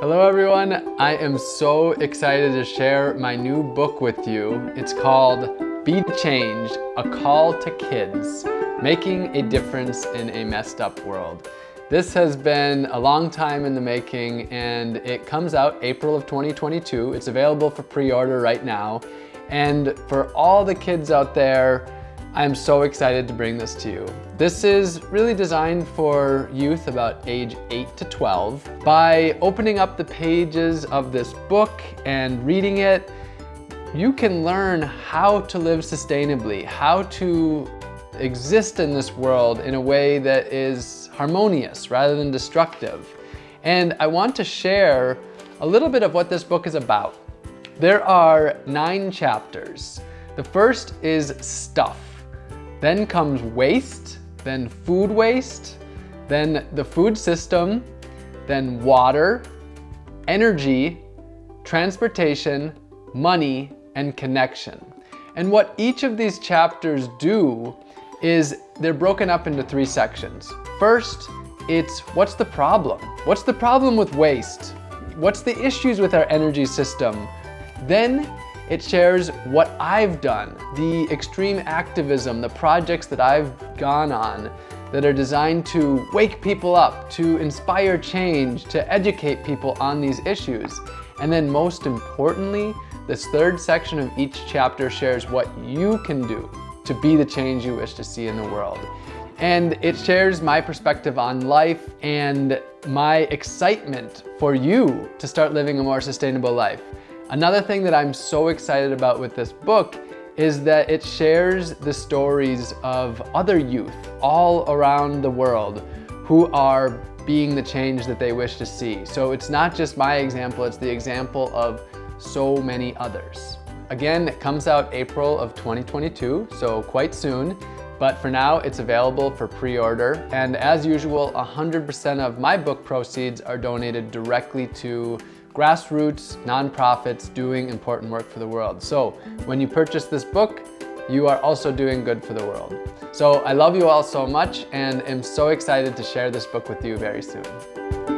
Hello everyone, I am so excited to share my new book with you. It's called Be the Change, A Call to Kids, Making a Difference in a Messed Up World. This has been a long time in the making and it comes out April of 2022. It's available for pre-order right now. And for all the kids out there I'm so excited to bring this to you. This is really designed for youth about age 8 to 12. By opening up the pages of this book and reading it, you can learn how to live sustainably, how to exist in this world in a way that is harmonious rather than destructive. And I want to share a little bit of what this book is about. There are nine chapters. The first is stuff. Then comes waste, then food waste, then the food system, then water, energy, transportation, money, and connection. And what each of these chapters do is they're broken up into three sections. First, it's what's the problem? What's the problem with waste? What's the issues with our energy system? Then it shares what I've done, the extreme activism, the projects that I've gone on that are designed to wake people up, to inspire change, to educate people on these issues. And then most importantly, this third section of each chapter shares what you can do to be the change you wish to see in the world. And it shares my perspective on life and my excitement for you to start living a more sustainable life. Another thing that I'm so excited about with this book is that it shares the stories of other youth all around the world who are being the change that they wish to see. So it's not just my example, it's the example of so many others. Again, it comes out April of 2022, so quite soon. But for now, it's available for pre-order. And as usual, 100% of my book proceeds are donated directly to grassroots nonprofits doing important work for the world. So when you purchase this book, you are also doing good for the world. So I love you all so much and am so excited to share this book with you very soon.